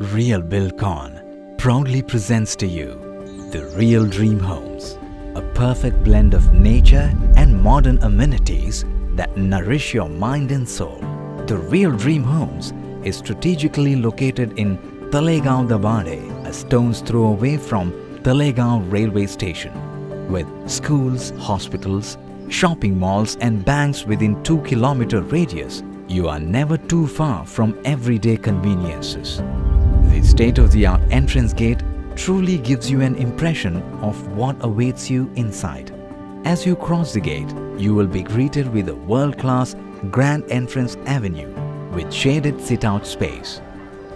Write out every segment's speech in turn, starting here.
Real Buildcon proudly presents to you the Real Dream Homes, a perfect blend of nature and modern amenities that nourish your mind and soul. The Real Dream Homes is strategically located in Talegaon Dabade, a stone's throw away from Talegaon railway station, with schools, hospitals, shopping malls and banks within 2 kilometer radius. You are never too far from everyday conveniences. The state-of-the-art entrance gate truly gives you an impression of what awaits you inside. As you cross the gate, you will be greeted with a world-class grand entrance avenue with shaded sit-out space.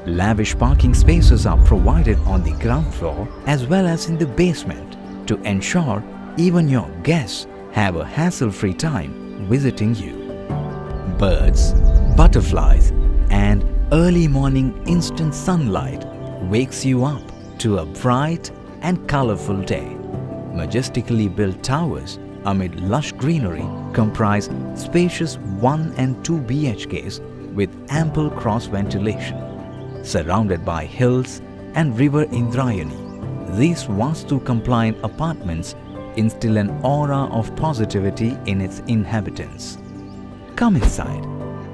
Lavish parking spaces are provided on the ground floor as well as in the basement to ensure even your guests have a hassle-free time visiting you. Birds, butterflies and early morning instant sunlight wakes you up to a bright and colorful day. Majestically built towers amid lush greenery comprise spacious 1 and 2 BHKs with ample cross ventilation. Surrounded by hills and river Indrayani, these Vastu-compliant apartments instill an aura of positivity in its inhabitants. Come inside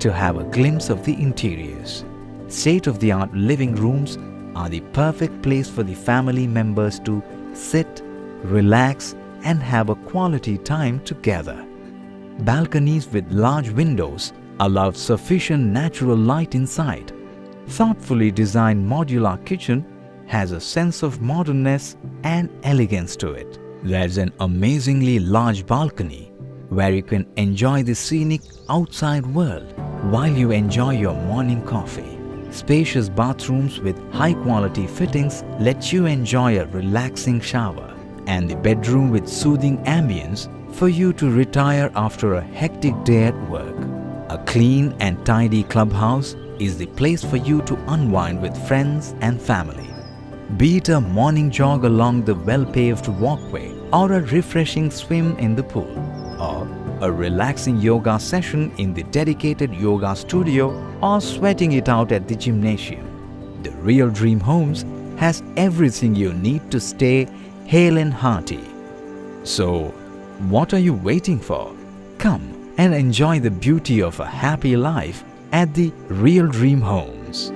to have a glimpse of the interiors. State-of-the-art living rooms are the perfect place for the family members to sit, relax and have a quality time together. Balconies with large windows allow sufficient natural light inside. Thoughtfully designed modular kitchen has a sense of modernness and elegance to it. There's an amazingly large balcony where you can enjoy the scenic outside world while you enjoy your morning coffee. Spacious bathrooms with high-quality fittings let you enjoy a relaxing shower and the bedroom with soothing ambience for you to retire after a hectic day at work. A clean and tidy clubhouse is the place for you to unwind with friends and family. Be it a morning jog along the well-paved walkway or a refreshing swim in the pool a relaxing yoga session in the dedicated yoga studio or sweating it out at the gymnasium. The Real Dream Homes has everything you need to stay hale and hearty. So, what are you waiting for? Come and enjoy the beauty of a happy life at the Real Dream Homes.